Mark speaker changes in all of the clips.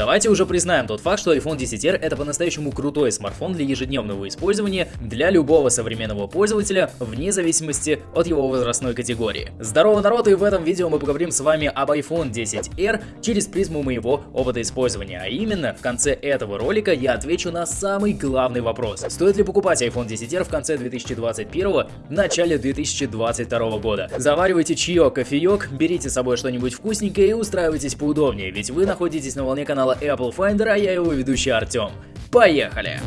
Speaker 1: Давайте уже признаем тот факт, что iPhone 10R это по-настоящему крутой смартфон для ежедневного использования для любого современного пользователя, вне зависимости от его возрастной категории. Здорово, народ, и в этом видео мы поговорим с вами об iPhone 10R через призму моего опыта использования, а именно в конце этого ролика я отвечу на самый главный вопрос. Стоит ли покупать iPhone 10R в конце 2021, в начале 2022 года? Заваривайте чаек, кофеек, берите с собой что-нибудь вкусненькое и устраивайтесь поудобнее, ведь вы находитесь на волне канала Apple Finder, а я его ведущий Артем. Поехали!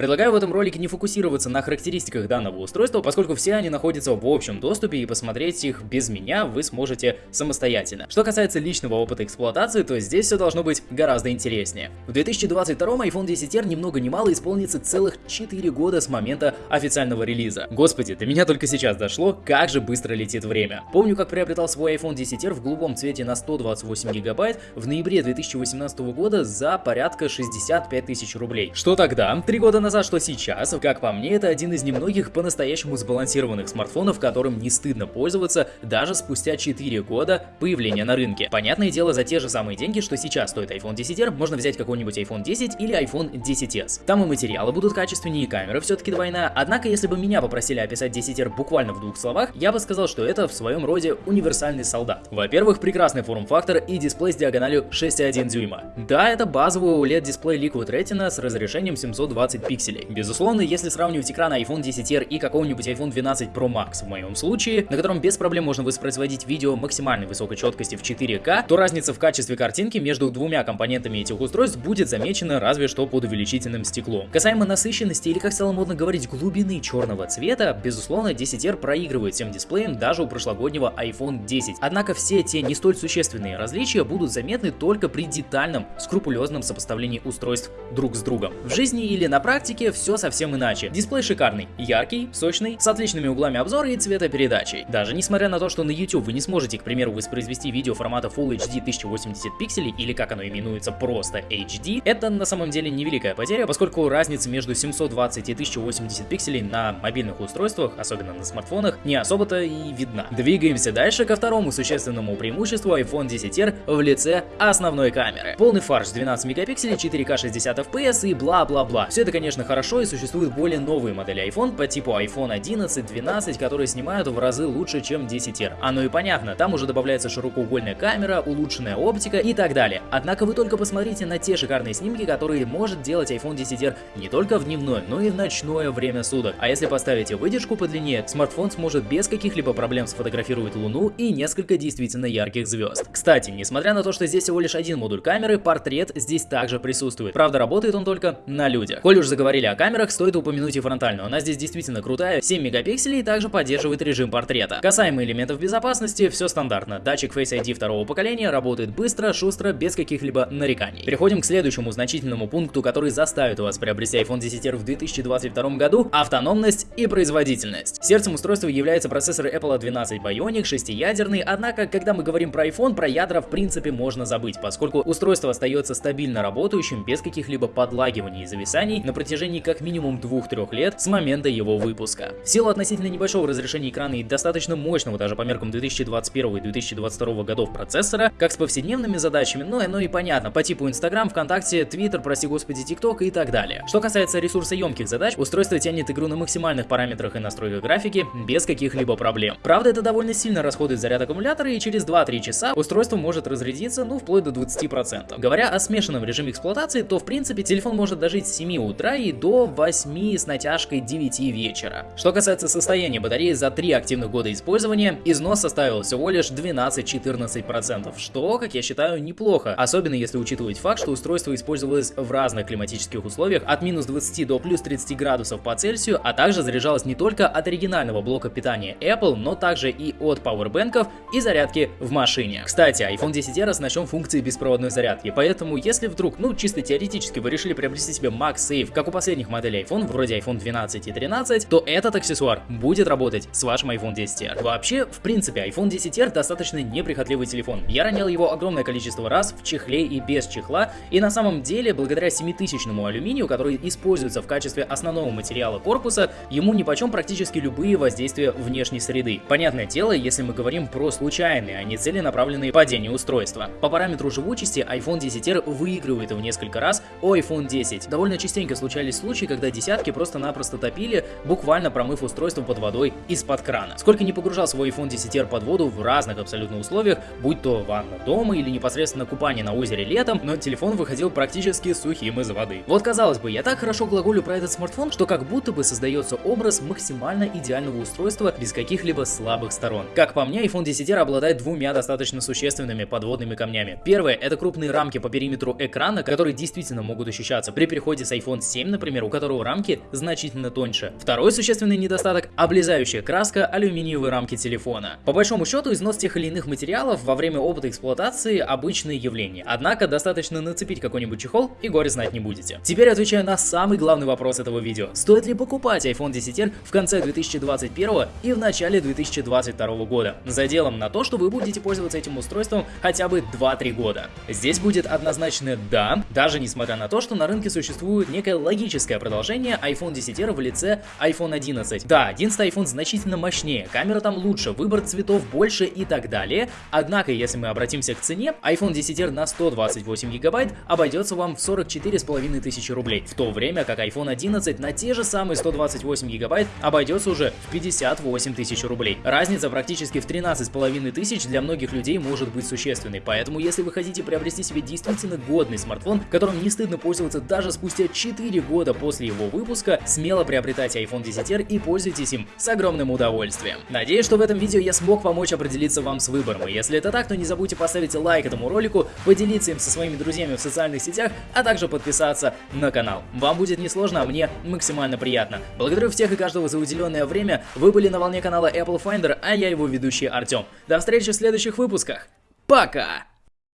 Speaker 1: Предлагаю в этом ролике не фокусироваться на характеристиках данного устройства, поскольку все они находятся в общем доступе и посмотреть их без меня вы сможете самостоятельно. Что касается личного опыта эксплуатации, то здесь все должно быть гораздо интереснее. В 2022 iPhone 10R ни много ни мало исполнится целых 4 года с момента официального релиза. Господи, до меня только сейчас дошло, как же быстро летит время. Помню, как приобретал свой iPhone 10R в голубом цвете на 128 гигабайт в ноябре 2018 года за порядка 65 тысяч рублей. Что тогда? Три года назад назад, что сейчас, как по мне, это один из немногих по-настоящему сбалансированных смартфонов, которым не стыдно пользоваться даже спустя 4 года появления на рынке. Понятное дело, за те же самые деньги, что сейчас стоит iPhone 10R, можно взять какой-нибудь iPhone 10 или iPhone 10s. Там и материалы будут качественнее, и камера все-таки двойная, однако если бы меня попросили описать 10R буквально в двух словах, я бы сказал, что это в своем роде универсальный солдат. Во-первых, прекрасный форм-фактор и дисплей с диагональю 6,1 дюйма. Да, это базовый OLED дисплей Liquid Retina с разрешением 720 пикселей. Безусловно, если сравнивать экран iPhone 10R и какого-нибудь iPhone 12 Pro Max в моем случае, на котором без проблем можно воспроизводить видео максимальной высокой четкости в 4К, то разница в качестве картинки между двумя компонентами этих устройств будет замечена разве что под увеличительным стеклом. Касаемо насыщенности или, как стало модно говорить, глубины черного цвета, безусловно, 10R проигрывает всем дисплеем даже у прошлогоднего iPhone 10. Однако все те не столь существенные различия будут заметны только при детальном, скрупулезном сопоставлении устройств друг с другом. В жизни или на практике практике все совсем иначе. Дисплей шикарный, яркий, сочный, с отличными углами обзора и цветопередачей. Даже несмотря на то, что на YouTube вы не сможете, к примеру, воспроизвести видео формата Full HD 1080 пикселей или как оно именуется просто HD, это на самом деле невеликая потеря, поскольку разница между 720 и 1080 пикселей на мобильных устройствах, особенно на смартфонах, не особо-то и видна. Двигаемся дальше ко второму существенному преимуществу iPhone 10R в лице основной камеры. Полный фарш 12 мегапикселей, 4К 60 FPS и бла-бла-бла. Все это, конечно, конечно хорошо и существуют более новые модели iPhone по типу iPhone 11, 12, которые снимают в разы лучше, чем 10R. Оно и понятно, там уже добавляется широкоугольная камера, улучшенная оптика и так далее. Однако вы только посмотрите на те шикарные снимки, которые может делать iPhone 10R не только в дневное, но и в ночное время суток. А если поставите выдержку подлиннее, смартфон сможет без каких-либо проблем сфотографировать Луну и несколько действительно ярких звезд. Кстати, несмотря на то, что здесь всего лишь один модуль камеры, портрет здесь также присутствует. Правда, работает он только на людях. Коль уж заговорили говорили о камерах, стоит упомянуть и фронтальную. Она здесь действительно крутая, 7 мегапикселей и также поддерживает режим портрета. Касаемо элементов безопасности, все стандартно. Датчик Face ID второго поколения работает быстро, шустро, без каких-либо нареканий. Переходим к следующему значительному пункту, который заставит вас приобрести iPhone 10R в 2022 году – автономность и производительность. Сердцем устройства является процессор Apple A12 Bionic, шестиядерный, однако, когда мы говорим про iPhone, про ядра в принципе можно забыть, поскольку устройство остается стабильно работающим без каких-либо подлагиваний и зависаний на протяжении протяжении как минимум 2-3 лет с момента его выпуска. В силу относительно небольшого разрешения экрана и достаточно мощного даже по меркам 2021 и 2022 годов процессора, как с повседневными задачами, но оно и понятно, по типу Instagram, ВКонтакте, Twitter, прости господи, TikTok и так далее. Что касается ресурсоемких задач, устройство тянет игру на максимальных параметрах и настройках графики без каких-либо проблем. Правда, это довольно сильно расходует заряд аккумулятора и через 2-3 часа устройство может разрядиться, ну, вплоть до 20%. Говоря о смешанном режиме эксплуатации, то в принципе телефон может дожить с 7 утра и до 8 с натяжкой 9 вечера. Что касается состояния батареи за 3 активных года использования, износ составил всего лишь 12-14%, что, как я считаю, неплохо, особенно если учитывать факт, что устройство использовалось в разных климатических условиях от минус 20 до плюс 30 градусов по Цельсию, а также заряжалось не только от оригинального блока питания Apple, но также и от пауэрбэнков и зарядки в машине. Кстати, iPhone 10R оснащен функцией беспроводной зарядки, поэтому если вдруг, ну чисто теоретически вы решили приобрести себе MagSafe, как у последних моделей iPhone, вроде iPhone 12 и 13, то этот аксессуар будет работать с вашим iPhone 10R. Вообще, в принципе, iPhone 10R достаточно неприхотливый телефон. Я ронял его огромное количество раз в чехле и без чехла, и на самом деле, благодаря 7000 алюминию, который используется в качестве основного материала корпуса, ему нипочем практически любые воздействия внешней среды. Понятное дело, если мы говорим про случайные, а не целенаправленные падения устройства. По параметру живучести iPhone 10R выигрывает в несколько раз у iPhone 10. Довольно частенько случались случаи, когда десятки просто-напросто топили, буквально промыв устройство под водой из-под крана. Сколько не погружал свой iPhone 10R под воду в разных абсолютно условиях, будь то ванна дома или непосредственно купание на озере летом, но телефон выходил практически сухим из воды. Вот казалось бы, я так хорошо глаголю про этот смартфон, что как будто бы создается образ максимально идеального устройства без каких-либо слабых сторон. Как по мне, iPhone 10R обладает двумя достаточно существенными подводными камнями. Первое это крупные рамки по периметру экрана, которые действительно могут ощущаться при переходе с iPhone 7, например, у которого рамки значительно тоньше. Второй существенный недостаток – облезающая краска алюминиевой рамки телефона. По большому счету, износ тех или иных материалов во время опыта эксплуатации – обычное явление. Однако, достаточно нацепить какой-нибудь чехол и горе знать не будете. Теперь отвечаю на самый главный вопрос этого видео. Стоит ли покупать iPhone 10R в конце 2021 и в начале 2022 года? За делом на то, что вы будете пользоваться этим устройством хотя бы 2-3 года. Здесь будет однозначно да, даже несмотря на то, что на рынке существует некое логическое продолжение iPhone 10R в лице iPhone 11. Да, 11 iPhone значительно мощнее, камера там лучше, выбор цветов больше и так далее. Однако, если мы обратимся к цене, iPhone 10R на 128 гигабайт обойдется вам в 44 с половиной тысячи рублей, в то время как iPhone 11 на те же самые 128 гигабайт обойдется уже в 58 тысяч рублей. Разница практически в 13 с половиной тысяч для многих людей может быть существенной, поэтому если вы хотите приобрести себе действительно годный смартфон, которым не стыдно пользоваться даже спустя 4 года после его выпуска, смело приобретайте iPhone 10R и пользуйтесь им с огромным удовольствием. Надеюсь, что в этом видео я смог помочь определиться вам с выбором, если это так, то не забудьте поставить лайк этому ролику, поделиться им со своими друзьями в социальных сетях, а также подписаться на канал. Вам будет несложно, а мне максимально приятно. Благодарю всех и каждого за уделенное время, вы были на волне канала Apple Finder, а я его ведущий Артем. До встречи в следующих выпусках. Пока!